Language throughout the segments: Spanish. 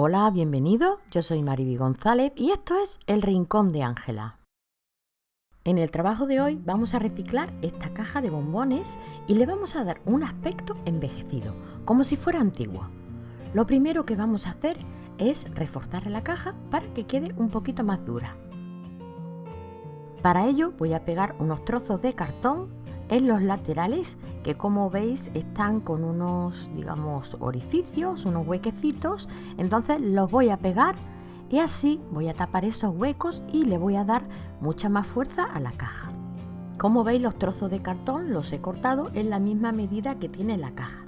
Hola, bienvenido. Yo soy Mariby González y esto es El Rincón de Ángela. En el trabajo de hoy vamos a reciclar esta caja de bombones y le vamos a dar un aspecto envejecido, como si fuera antiguo. Lo primero que vamos a hacer es reforzar la caja para que quede un poquito más dura. Para ello voy a pegar unos trozos de cartón en los laterales que como veis están con unos digamos orificios, unos huequecitos, entonces los voy a pegar y así voy a tapar esos huecos y le voy a dar mucha más fuerza a la caja. Como veis los trozos de cartón los he cortado en la misma medida que tiene la caja.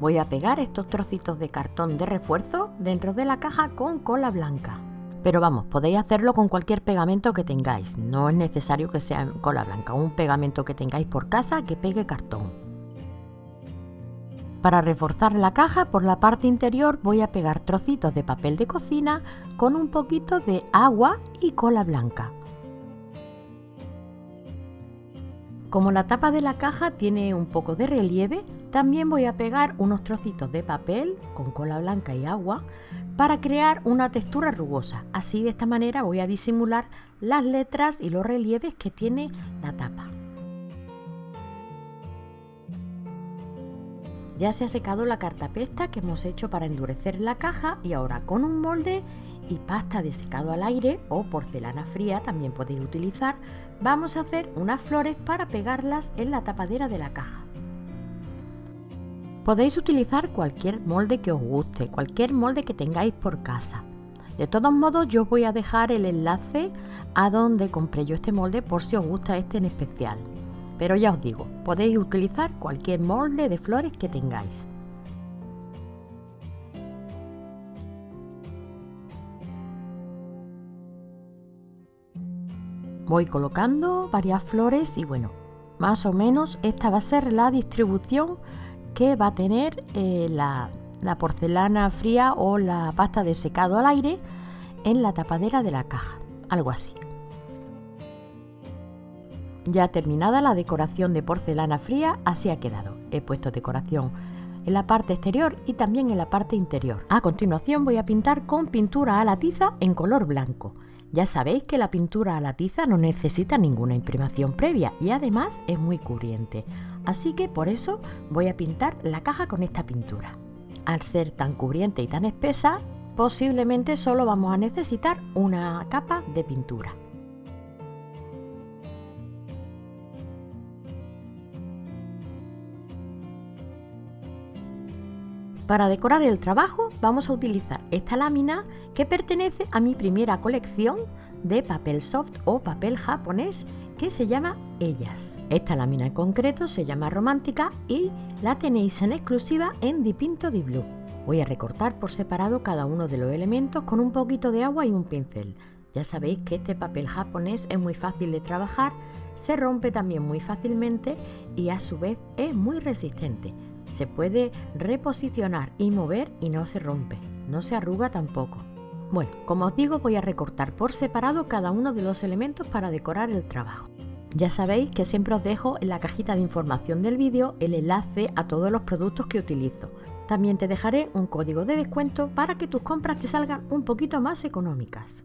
Voy a pegar estos trocitos de cartón de refuerzo dentro de la caja con cola blanca. Pero vamos, podéis hacerlo con cualquier pegamento que tengáis. No es necesario que sea cola blanca, un pegamento que tengáis por casa que pegue cartón. Para reforzar la caja por la parte interior voy a pegar trocitos de papel de cocina con un poquito de agua y cola blanca. Como la tapa de la caja tiene un poco de relieve, también voy a pegar unos trocitos de papel con cola blanca y agua para crear una textura rugosa. Así de esta manera voy a disimular las letras y los relieves que tiene la tapa. Ya se ha secado la cartapesta que hemos hecho para endurecer la caja y ahora con un molde y pasta de secado al aire o porcelana fría también podéis utilizar, vamos a hacer unas flores para pegarlas en la tapadera de la caja. Podéis utilizar cualquier molde que os guste, cualquier molde que tengáis por casa. De todos modos yo os voy a dejar el enlace a donde compré yo este molde por si os gusta este en especial. Pero ya os digo, podéis utilizar cualquier molde de flores que tengáis. Voy colocando varias flores y bueno, más o menos esta va a ser la distribución que va a tener eh, la, la porcelana fría o la pasta de secado al aire en la tapadera de la caja, algo así. Ya terminada la decoración de porcelana fría, así ha quedado. He puesto decoración en la parte exterior y también en la parte interior. A continuación voy a pintar con pintura a la tiza en color blanco. Ya sabéis que la pintura a la tiza no necesita ninguna imprimación previa y además es muy cubriente así que por eso voy a pintar la caja con esta pintura. Al ser tan cubriente y tan espesa, posiblemente solo vamos a necesitar una capa de pintura. Para decorar el trabajo vamos a utilizar esta lámina que pertenece a mi primera colección de papel soft o papel japonés que se llama Ellas. Esta lámina en concreto se llama Romántica y la tenéis en exclusiva en Dipinto di Blue. Voy a recortar por separado cada uno de los elementos con un poquito de agua y un pincel. Ya sabéis que este papel japonés es muy fácil de trabajar, se rompe también muy fácilmente y a su vez es muy resistente. Se puede reposicionar y mover y no se rompe, no se arruga tampoco. Bueno, como os digo voy a recortar por separado cada uno de los elementos para decorar el trabajo. Ya sabéis que siempre os dejo en la cajita de información del vídeo el enlace a todos los productos que utilizo. También te dejaré un código de descuento para que tus compras te salgan un poquito más económicas.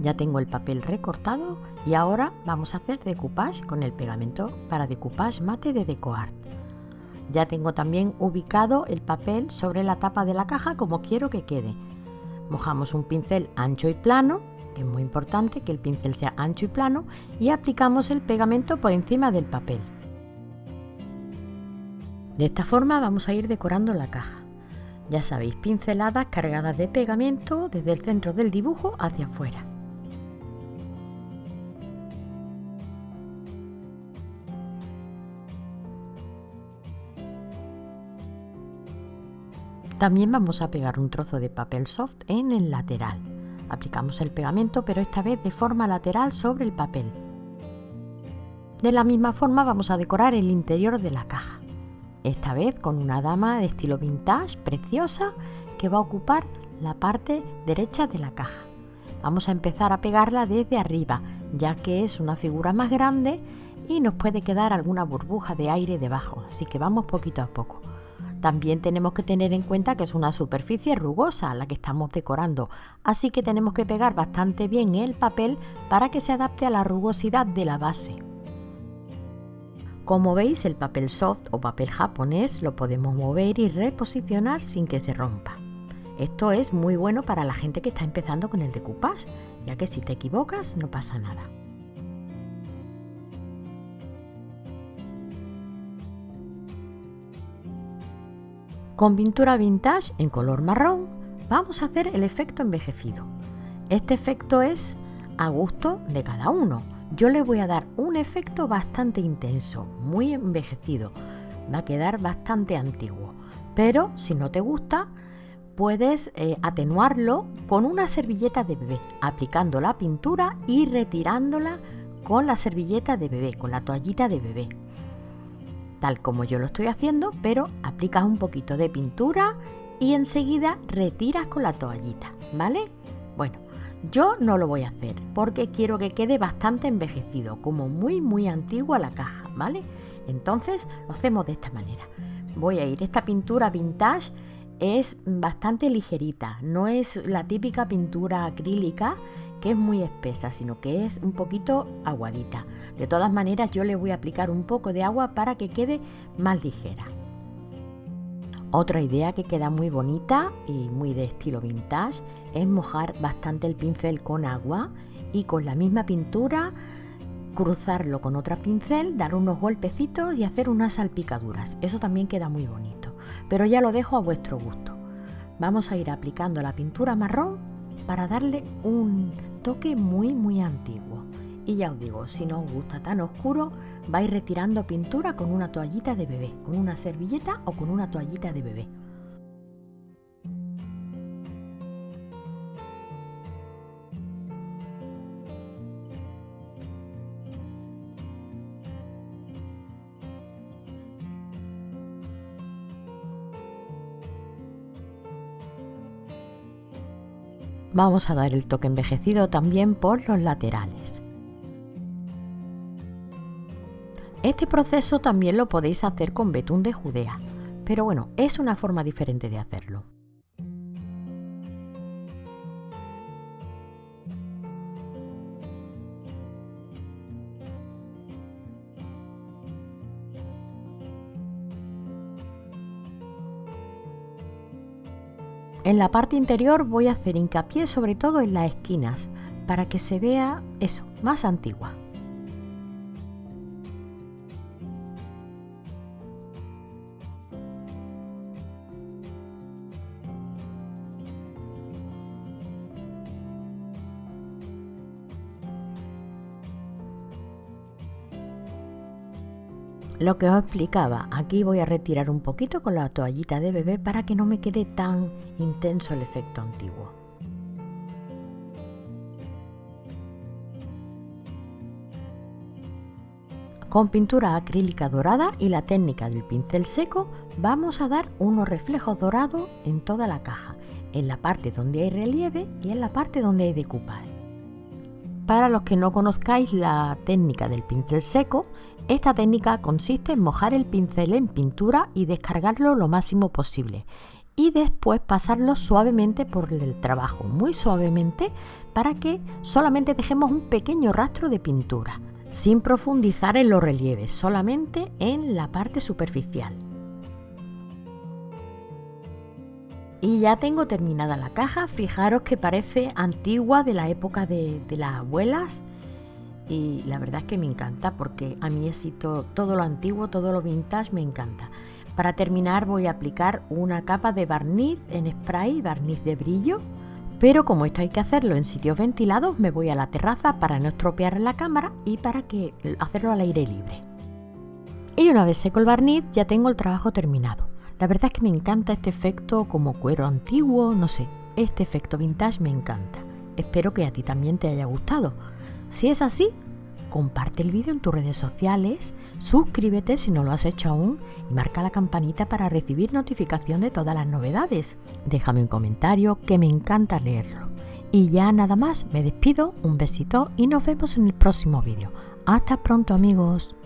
Ya tengo el papel recortado y ahora vamos a hacer decoupage con el pegamento para decoupage mate de DecoArt. Ya tengo también ubicado el papel sobre la tapa de la caja como quiero que quede Mojamos un pincel ancho y plano, que es muy importante que el pincel sea ancho y plano, y aplicamos el pegamento por encima del papel. De esta forma vamos a ir decorando la caja. Ya sabéis, pinceladas cargadas de pegamento desde el centro del dibujo hacia afuera. También vamos a pegar un trozo de papel soft en el lateral. Aplicamos el pegamento pero esta vez de forma lateral sobre el papel. De la misma forma vamos a decorar el interior de la caja. Esta vez con una dama de estilo vintage preciosa que va a ocupar la parte derecha de la caja. Vamos a empezar a pegarla desde arriba ya que es una figura más grande y nos puede quedar alguna burbuja de aire debajo, así que vamos poquito a poco. También tenemos que tener en cuenta que es una superficie rugosa la que estamos decorando, así que tenemos que pegar bastante bien el papel para que se adapte a la rugosidad de la base. Como veis el papel soft o papel japonés lo podemos mover y reposicionar sin que se rompa. Esto es muy bueno para la gente que está empezando con el decoupage, ya que si te equivocas no pasa nada. Con pintura vintage en color marrón vamos a hacer el efecto envejecido. Este efecto es a gusto de cada uno. Yo le voy a dar un efecto bastante intenso, muy envejecido. Va a quedar bastante antiguo. Pero si no te gusta, puedes eh, atenuarlo con una servilleta de bebé, aplicando la pintura y retirándola con la servilleta de bebé, con la toallita de bebé tal como yo lo estoy haciendo, pero aplicas un poquito de pintura y enseguida retiras con la toallita, ¿vale? Bueno, yo no lo voy a hacer porque quiero que quede bastante envejecido, como muy muy antigua la caja, ¿vale? Entonces lo hacemos de esta manera. Voy a ir, esta pintura vintage es bastante ligerita, no es la típica pintura acrílica es muy espesa, sino que es un poquito aguadita. De todas maneras yo le voy a aplicar un poco de agua para que quede más ligera. Otra idea que queda muy bonita y muy de estilo vintage es mojar bastante el pincel con agua y con la misma pintura cruzarlo con otra pincel, dar unos golpecitos y hacer unas salpicaduras. Eso también queda muy bonito, pero ya lo dejo a vuestro gusto. Vamos a ir aplicando la pintura marrón para darle un toque muy muy antiguo. Y ya os digo, si no os gusta tan oscuro, vais retirando pintura con una toallita de bebé, con una servilleta o con una toallita de bebé. Vamos a dar el toque envejecido también por los laterales. Este proceso también lo podéis hacer con betún de Judea, pero bueno, es una forma diferente de hacerlo. En la parte interior voy a hacer hincapié sobre todo en las esquinas para que se vea eso, más antigua. Lo que os explicaba, aquí voy a retirar un poquito con la toallita de bebé para que no me quede tan intenso el efecto antiguo. Con pintura acrílica dorada y la técnica del pincel seco vamos a dar unos reflejos dorados en toda la caja, en la parte donde hay relieve y en la parte donde hay decoupage. Para los que no conozcáis la técnica del pincel seco, esta técnica consiste en mojar el pincel en pintura y descargarlo lo máximo posible y después pasarlo suavemente por el trabajo, muy suavemente, para que solamente dejemos un pequeño rastro de pintura, sin profundizar en los relieves, solamente en la parte superficial. Y ya tengo terminada la caja, fijaros que parece antigua de la época de, las abuelas y la verdad es que me encanta porque a mí es todo, todo lo antiguo, todo lo vintage me encanta. Para terminar voy a aplicar una capa de barniz en spray, barniz de brillo, pero como esto hay que hacerlo en sitios ventilados me voy a la terraza para no estropear la cámara y para que hacerlo al aire libre. Y una vez seco el barniz ya tengo el trabajo terminado. La verdad es que me encanta este efecto como cuero antiguo, no sé, este efecto vintage me encanta. Espero que a ti también te haya gustado. Si es así, comparte el vídeo en tus redes sociales, suscríbete si no lo has hecho aún y marca la campanita para recibir notificación de todas las novedades. Déjame un comentario que me encanta leerlo. Y ya nada más, me despido, un besito y nos vemos en el próximo vídeo. Hasta pronto amigos.